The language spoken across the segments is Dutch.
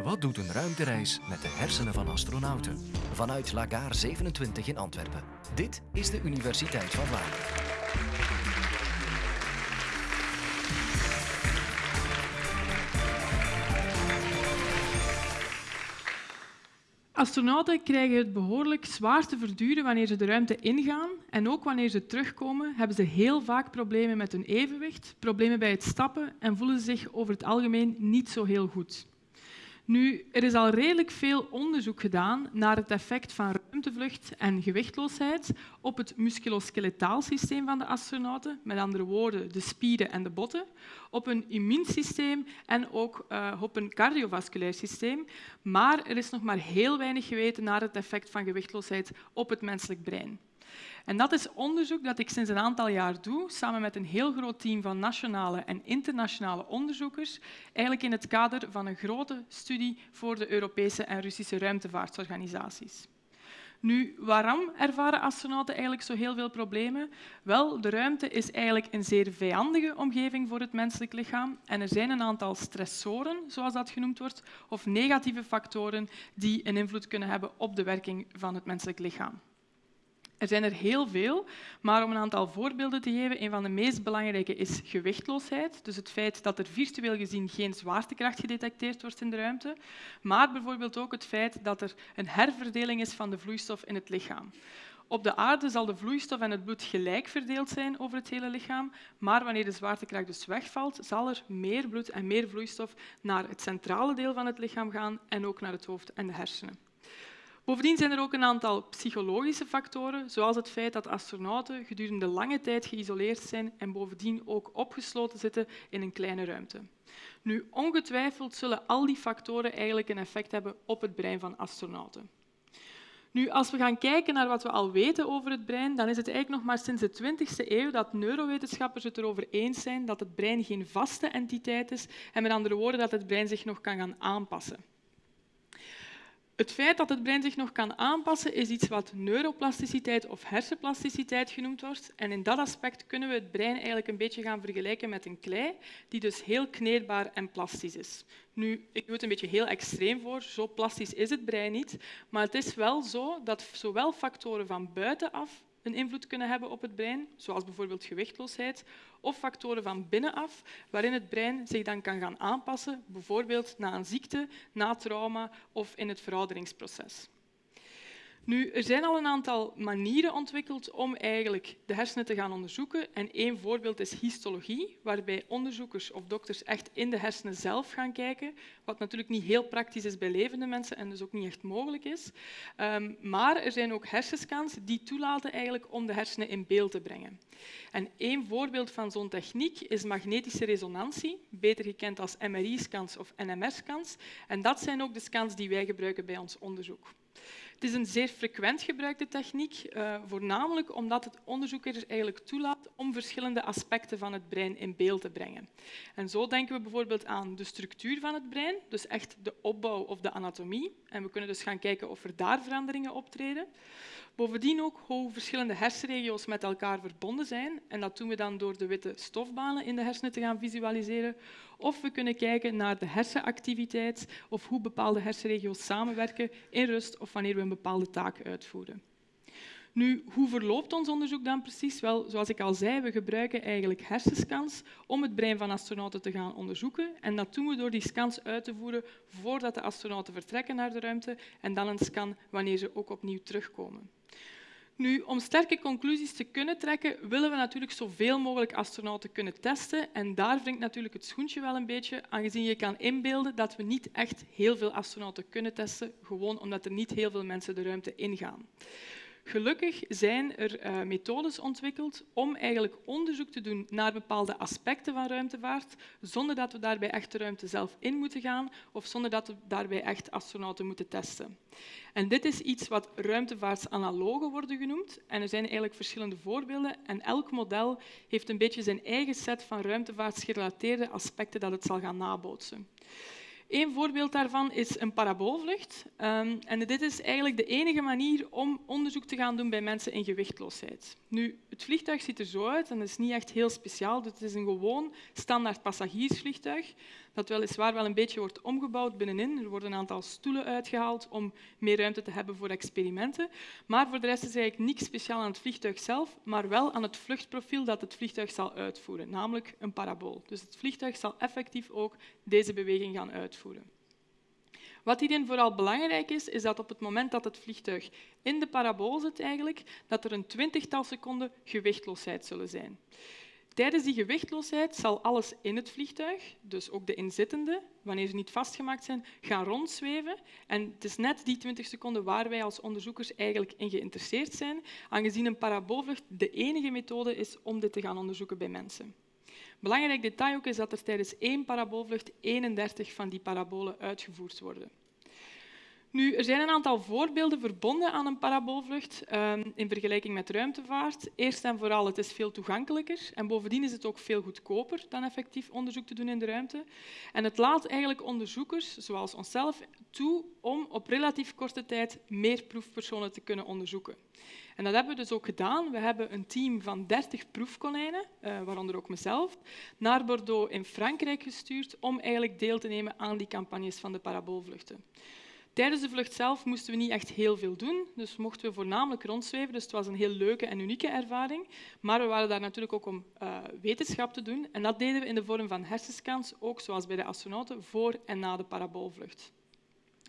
Wat doet een ruimtereis met de hersenen van astronauten? Vanuit Lagaar 27 in Antwerpen. Dit is de Universiteit van Vlaanderen. Astronauten krijgen het behoorlijk zwaar te verduren wanneer ze de ruimte ingaan. En ook wanneer ze terugkomen, hebben ze heel vaak problemen met hun evenwicht, problemen bij het stappen en voelen ze zich over het algemeen niet zo heel goed. Nu, er is al redelijk veel onderzoek gedaan naar het effect van ruimtevlucht en gewichtloosheid op het musculoskeletaal systeem van de astronauten, met andere woorden de spieren en de botten, op een immuunsysteem en ook uh, op een cardiovasculair systeem. Maar er is nog maar heel weinig geweten naar het effect van gewichtloosheid op het menselijk brein. En dat is onderzoek dat ik sinds een aantal jaar doe, samen met een heel groot team van nationale en internationale onderzoekers, eigenlijk in het kader van een grote studie voor de Europese en Russische ruimtevaartorganisaties. Nu, waarom ervaren astronauten eigenlijk zo heel veel problemen? Wel, de ruimte is eigenlijk een zeer vijandige omgeving voor het menselijk lichaam en er zijn een aantal stressoren, zoals dat genoemd wordt, of negatieve factoren die een invloed kunnen hebben op de werking van het menselijk lichaam. Er zijn er heel veel, maar om een aantal voorbeelden te geven, een van de meest belangrijke is gewichtloosheid. Dus het feit dat er virtueel gezien geen zwaartekracht gedetecteerd wordt in de ruimte, maar bijvoorbeeld ook het feit dat er een herverdeling is van de vloeistof in het lichaam. Op de aarde zal de vloeistof en het bloed gelijk verdeeld zijn over het hele lichaam, maar wanneer de zwaartekracht dus wegvalt, zal er meer bloed en meer vloeistof naar het centrale deel van het lichaam gaan en ook naar het hoofd en de hersenen. Bovendien zijn er ook een aantal psychologische factoren, zoals het feit dat astronauten gedurende lange tijd geïsoleerd zijn en bovendien ook opgesloten zitten in een kleine ruimte. Nu, ongetwijfeld zullen al die factoren eigenlijk een effect hebben op het brein van astronauten. Nu, als we gaan kijken naar wat we al weten over het brein, dan is het eigenlijk nog maar sinds de 20e eeuw dat neurowetenschappers het erover eens zijn dat het brein geen vaste entiteit is en met andere woorden dat het brein zich nog kan gaan aanpassen. Het feit dat het brein zich nog kan aanpassen is iets wat neuroplasticiteit of hersenplasticiteit genoemd wordt. En in dat aspect kunnen we het brein eigenlijk een beetje gaan vergelijken met een klei, die dus heel kneedbaar en plastisch is. Nu, ik doe het een beetje heel extreem voor, zo plastisch is het brein niet, maar het is wel zo dat zowel factoren van buitenaf een invloed kunnen hebben op het brein, zoals bijvoorbeeld gewichtloosheid, of factoren van binnenaf, waarin het brein zich dan kan gaan aanpassen, bijvoorbeeld na een ziekte, na trauma of in het verouderingsproces. Nu, er zijn al een aantal manieren ontwikkeld om eigenlijk de hersenen te gaan onderzoeken. En één voorbeeld is histologie, waarbij onderzoekers of dokters echt in de hersenen zelf gaan kijken, wat natuurlijk niet heel praktisch is bij levende mensen en dus ook niet echt mogelijk is. Um, maar er zijn ook hersenscans die toelaten eigenlijk om de hersenen in beeld te brengen. En één voorbeeld van zo'n techniek is magnetische resonantie, beter gekend als MRI-scans of NMR-scans. En dat zijn ook de scans die wij gebruiken bij ons onderzoek. Het is een zeer frequent gebruikte techniek, uh, voornamelijk omdat het onderzoekers eigenlijk toelaat om verschillende aspecten van het brein in beeld te brengen. En zo denken we bijvoorbeeld aan de structuur van het brein, dus echt de opbouw of de anatomie. En we kunnen dus gaan kijken of er daar veranderingen optreden. Bovendien ook hoe verschillende hersenregio's met elkaar verbonden zijn. En dat doen we dan door de witte stofbanen in de hersenen te gaan visualiseren. Of we kunnen kijken naar de hersenactiviteit of hoe bepaalde hersenregio's samenwerken in rust of wanneer we een bepaalde taak uitvoeren. Nu, hoe verloopt ons onderzoek dan precies? Wel, zoals ik al zei, we gebruiken eigenlijk hersenscans om het brein van astronauten te gaan onderzoeken. En dat doen we door die scans uit te voeren voordat de astronauten vertrekken naar de ruimte en dan een scan wanneer ze ook opnieuw terugkomen. Nu, om sterke conclusies te kunnen trekken, willen we natuurlijk zoveel mogelijk astronauten kunnen testen. En daar wringt natuurlijk het schoentje wel een beetje, aangezien je kan inbeelden dat we niet echt heel veel astronauten kunnen testen, gewoon omdat er niet heel veel mensen de ruimte ingaan. Gelukkig zijn er uh, methodes ontwikkeld om eigenlijk onderzoek te doen naar bepaalde aspecten van ruimtevaart, zonder dat we daarbij echt de ruimte zelf in moeten gaan of zonder dat we daarbij echt astronauten moeten testen. En dit is iets wat ruimtevaartsanalogen worden genoemd. En er zijn eigenlijk verschillende voorbeelden en elk model heeft een beetje zijn eigen set van ruimtevaartsgerelateerde aspecten dat het zal gaan nabootsen. Een voorbeeld daarvan is een paraboolvlucht. Um, en dit is eigenlijk de enige manier om onderzoek te gaan doen bij mensen in gewichtloosheid. Nu, het vliegtuig ziet er zo uit en dat is niet echt heel speciaal. Het is een gewoon standaard passagiersvliegtuig dat weliswaar wel een beetje wordt omgebouwd binnenin. Er worden een aantal stoelen uitgehaald om meer ruimte te hebben voor experimenten. Maar voor de rest is eigenlijk niks speciaal aan het vliegtuig zelf, maar wel aan het vluchtprofiel dat het vliegtuig zal uitvoeren, namelijk een parabool. Dus het vliegtuig zal effectief ook deze beweging gaan uitvoeren. Wat hierin vooral belangrijk is, is dat op het moment dat het vliegtuig in de parabool zit, eigenlijk, dat er een twintigtal seconden gewichtloosheid zullen zijn. Tijdens die gewichtloosheid zal alles in het vliegtuig, dus ook de inzittenden, wanneer ze niet vastgemaakt zijn, gaan rondzweven. En het is net die 20 seconden waar wij als onderzoekers eigenlijk in geïnteresseerd zijn, aangezien een paraboolvlucht de enige methode is om dit te gaan onderzoeken bij mensen. Belangrijk detail ook is dat er tijdens één paraboolvlucht 31 van die parabolen uitgevoerd worden. Nu, er zijn een aantal voorbeelden verbonden aan een paraboolvlucht um, in vergelijking met ruimtevaart. Eerst en vooral, het is veel toegankelijker en bovendien is het ook veel goedkoper dan effectief onderzoek te doen in de ruimte. En het laat eigenlijk onderzoekers, zoals onszelf, toe om op relatief korte tijd meer proefpersonen te kunnen onderzoeken. En dat hebben we dus ook gedaan. We hebben een team van 30 proefkonijnen, uh, waaronder ook mezelf, naar Bordeaux in Frankrijk gestuurd om eigenlijk deel te nemen aan die campagnes van de paraboolvluchten. Tijdens de vlucht zelf moesten we niet echt heel veel doen, dus mochten we voornamelijk rondzweven. Dus het was een heel leuke en unieke ervaring. Maar we waren daar natuurlijk ook om uh, wetenschap te doen. En dat deden we in de vorm van hersenscans, ook zoals bij de astronauten, voor en na de paraboolvlucht.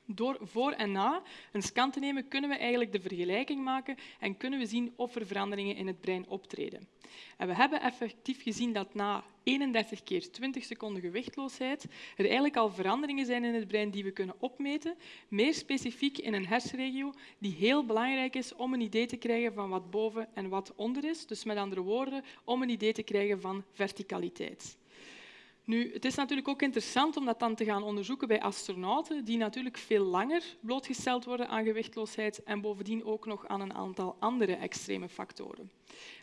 Door voor en na een scan te nemen, kunnen we eigenlijk de vergelijking maken en kunnen we zien of er veranderingen in het brein optreden. En we hebben effectief gezien dat na 31 keer 20 seconden gewichtloosheid er eigenlijk al veranderingen zijn in het brein die we kunnen opmeten, meer specifiek in een hersenregio die heel belangrijk is om een idee te krijgen van wat boven en wat onder is. Dus met andere woorden, om een idee te krijgen van verticaliteit. Nu, het is natuurlijk ook interessant om dat dan te gaan onderzoeken bij astronauten, die natuurlijk veel langer blootgesteld worden aan gewichtloosheid en bovendien ook nog aan een aantal andere extreme factoren.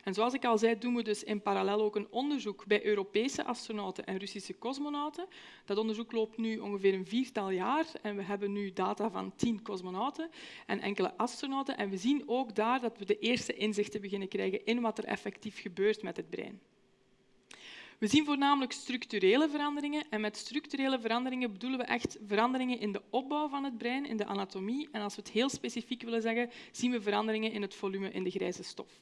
En zoals ik al zei, doen we dus in parallel ook een onderzoek bij Europese astronauten en Russische cosmonauten. Dat onderzoek loopt nu ongeveer een viertal jaar en we hebben nu data van tien cosmonauten en enkele astronauten. En we zien ook daar dat we de eerste inzichten beginnen krijgen in wat er effectief gebeurt met het brein. We zien voornamelijk structurele veranderingen. En met structurele veranderingen bedoelen we echt veranderingen in de opbouw van het brein, in de anatomie. En als we het heel specifiek willen zeggen, zien we veranderingen in het volume in de grijze stof.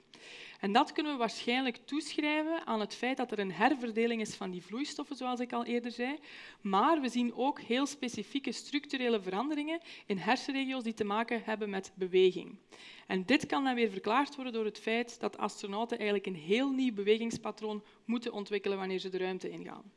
En dat kunnen we waarschijnlijk toeschrijven aan het feit dat er een herverdeling is van die vloeistoffen, zoals ik al eerder zei. Maar we zien ook heel specifieke structurele veranderingen in hersenregio's die te maken hebben met beweging. En dit kan dan weer verklaard worden door het feit dat astronauten eigenlijk een heel nieuw bewegingspatroon moeten ontwikkelen wanneer ze de ruimte ingaan.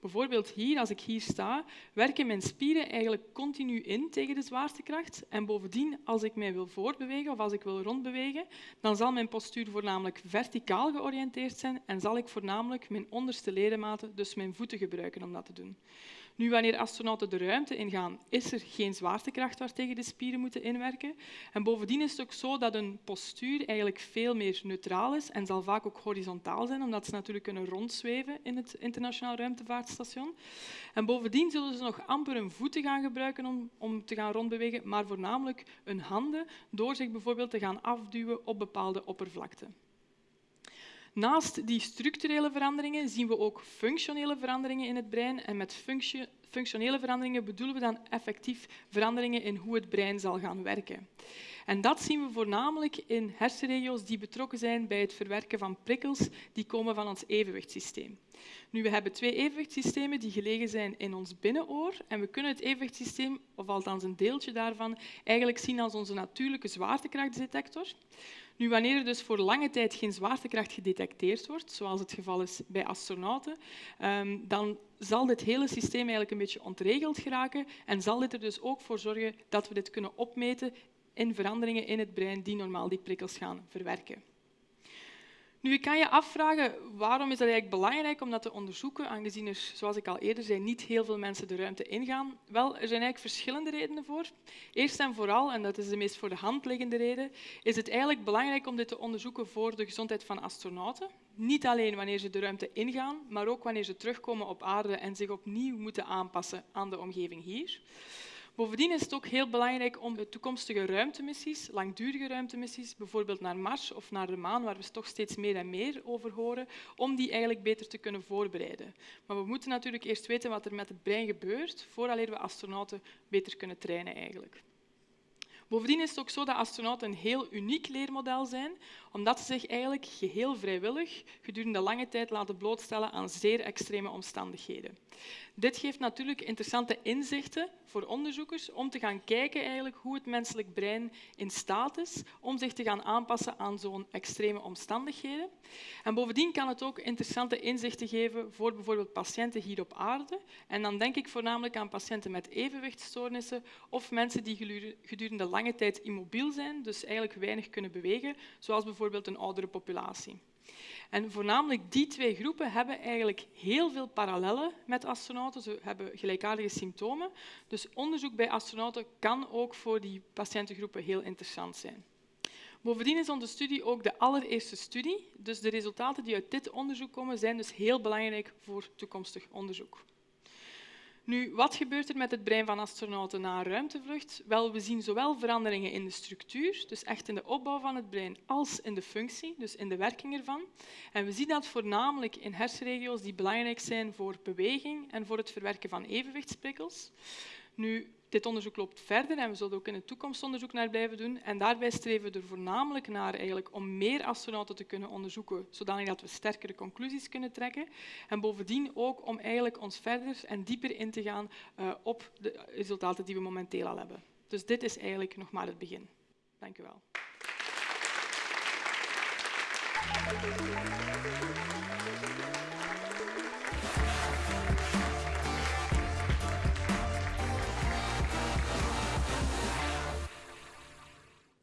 Bijvoorbeeld hier, als ik hier sta, werken mijn spieren eigenlijk continu in tegen de zwaartekracht. En bovendien, als ik mij wil voortbewegen of als ik wil rondbewegen, dan zal mijn postuur voornamelijk verticaal georiënteerd zijn en zal ik voornamelijk mijn onderste ledematen, dus mijn voeten, gebruiken om dat te doen. Nu, wanneer astronauten de ruimte ingaan, is er geen zwaartekracht waartegen de spieren moeten inwerken. En bovendien is het ook zo dat een postuur eigenlijk veel meer neutraal is en zal vaak ook horizontaal zijn, omdat ze natuurlijk kunnen rondzweven in het internationaal ruimtevaartstation. En bovendien zullen ze nog amper hun voeten gaan gebruiken om, om te gaan rondbewegen, maar voornamelijk hun handen, door zich bijvoorbeeld te gaan afduwen op bepaalde oppervlakten. Naast die structurele veranderingen zien we ook functionele veranderingen in het brein. En met functionele veranderingen bedoelen we dan effectief veranderingen in hoe het brein zal gaan werken. En dat zien we voornamelijk in hersenregio's die betrokken zijn bij het verwerken van prikkels die komen van ons evenwichtssysteem. Nu, we hebben twee evenwichtssystemen die gelegen zijn in ons binnenoor en we kunnen het evenwichtssysteem, of althans een deeltje daarvan, eigenlijk zien als onze natuurlijke zwaartekrachtdetector. Nu, wanneer er dus voor lange tijd geen zwaartekracht gedetecteerd wordt, zoals het geval is bij astronauten, ehm, dan zal dit hele systeem eigenlijk een beetje ontregeld geraken en zal dit er dus ook voor zorgen dat we dit kunnen opmeten in veranderingen in het brein die normaal die prikkels gaan verwerken. Nu, kan je afvragen waarom is dat eigenlijk belangrijk om dat te onderzoeken, aangezien er, zoals ik al eerder zei, niet heel veel mensen de ruimte ingaan. Wel, er zijn eigenlijk verschillende redenen voor. Eerst en vooral, en dat is de meest voor de hand liggende reden, is het eigenlijk belangrijk om dit te onderzoeken voor de gezondheid van astronauten. Niet alleen wanneer ze de ruimte ingaan, maar ook wanneer ze terugkomen op aarde en zich opnieuw moeten aanpassen aan de omgeving hier. Bovendien is het ook heel belangrijk om de toekomstige ruimtemissies, langdurige ruimtemissies, bijvoorbeeld naar Mars of naar de maan, waar we toch steeds meer en meer over horen, om die eigenlijk beter te kunnen voorbereiden. Maar we moeten natuurlijk eerst weten wat er met het brein gebeurt, voordat we astronauten beter kunnen trainen eigenlijk. Bovendien is het ook zo dat astronauten een heel uniek leermodel zijn, omdat ze zich eigenlijk geheel vrijwillig gedurende lange tijd laten blootstellen aan zeer extreme omstandigheden. Dit geeft natuurlijk interessante inzichten voor onderzoekers om te gaan kijken eigenlijk hoe het menselijk brein in staat is om zich te gaan aanpassen aan zo'n extreme omstandigheden. En bovendien kan het ook interessante inzichten geven voor bijvoorbeeld patiënten hier op aarde. En dan denk ik voornamelijk aan patiënten met evenwichtstoornissen of mensen die gedurende lange tijd immobiel zijn, dus eigenlijk weinig kunnen bewegen, zoals bijvoorbeeld een oudere populatie. En voornamelijk die twee groepen hebben eigenlijk heel veel parallellen met astronauten. Ze hebben gelijkaardige symptomen. Dus onderzoek bij astronauten kan ook voor die patiëntengroepen heel interessant zijn. Bovendien is onze studie ook de allereerste studie. Dus de resultaten die uit dit onderzoek komen zijn dus heel belangrijk voor toekomstig onderzoek. Nu, wat gebeurt er met het brein van astronauten na een ruimtevlucht? Wel, we zien zowel veranderingen in de structuur, dus echt in de opbouw van het brein, als in de functie, dus in de werking ervan. En we zien dat voornamelijk in hersenregio's die belangrijk zijn voor beweging en voor het verwerken van evenwichtsprikkels. Nu, dit onderzoek loopt verder en we zullen ook in de toekomst onderzoek naar blijven doen. En daarbij streven we er voornamelijk naar eigenlijk om meer astronauten te kunnen onderzoeken, zodat we sterkere conclusies kunnen trekken. En bovendien ook om eigenlijk ons verder en dieper in te gaan uh, op de resultaten die we momenteel al hebben. Dus dit is eigenlijk nog maar het begin. Dank u wel.